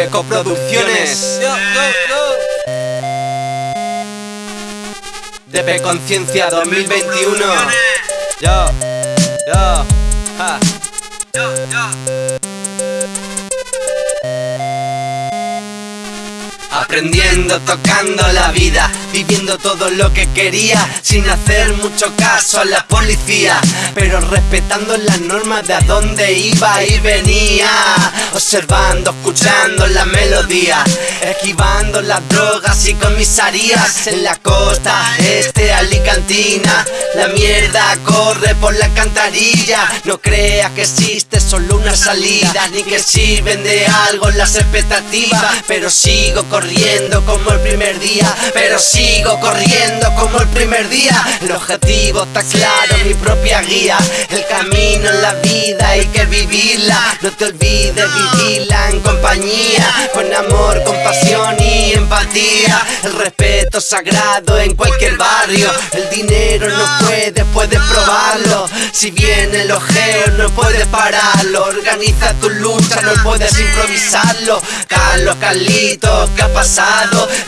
Peco Producciones. DP Conciencia 2021. Yo, yo, ja. Aprendiendo, tocando la vida, viviendo todo lo que quería, sin hacer mucho caso a la policía, pero respetando las normas de a dónde iba y venía, observando, escuchando la melodía, esquivando las drogas y comisarías en la costa este alicantina, la mierda corre por la cantarilla, no creas que existe solo una salida, ni que sirven de algo las expectativas, pero sigo corriendo como el primer día Pero sigo corriendo como el primer día. El objetivo está claro, mi propia guía El camino en la vida hay que vivirla. No te olvides vivirla en compañía Con amor, compasión y empatía. El respeto sagrado en cualquier barrio El dinero no puede, puedes probarlo. Si viene el ojeo no puedes pararlo. Organiza tu lucha, no puedes improvisarlo. Carlos, Carlitos, pasado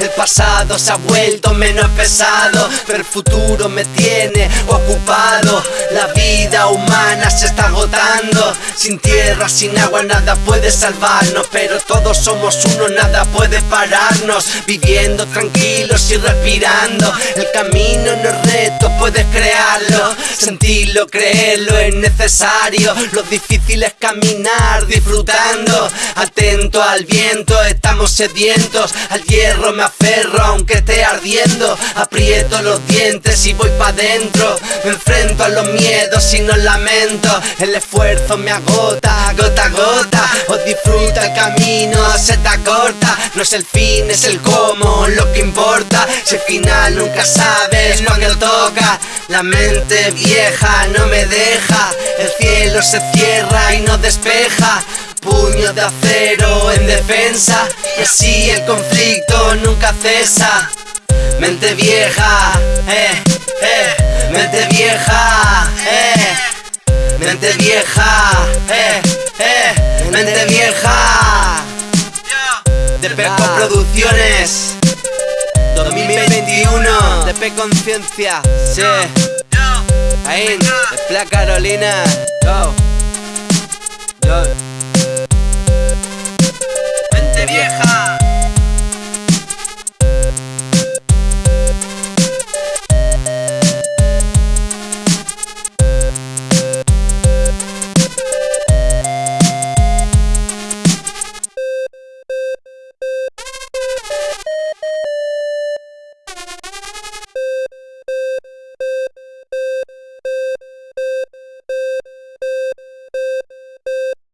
El pasado se ha vuelto menos pesado Pero el futuro me tiene ocupado. La vida humana se está agotando. Sin tierra, sin agua, nada puede salvarnos Pero todos somos uno, nada puede pararnos. Viviendo tranquilos y respirando El camino no es reto, puedes crearlo. Sentirlo, creerlo es necesario. Lo difícil es caminar disfrutando. Atento al viento, estamos sedientos al hierro me aferro aunque esté ardiendo. Aprieto los dientes y voy pa' dentro. Me enfrento a los miedos y no lamento. El esfuerzo me agota, gota a gota. O disfruta el camino, se te acorta. No es el fin, es el cómo, lo que importa. Si al final nunca sabes cuando toca. La mente vieja no me deja. El cielo se cierra y no despeja Puño de acero en defensa Y así el conflicto nunca cesa. Mente vieja, eh, eh Mente vieja, eh Mente vieja, eh, eh Mente vieja. De Peco Producciones 2021 De Conciencia, sí. Ahí, de Carolina Yo,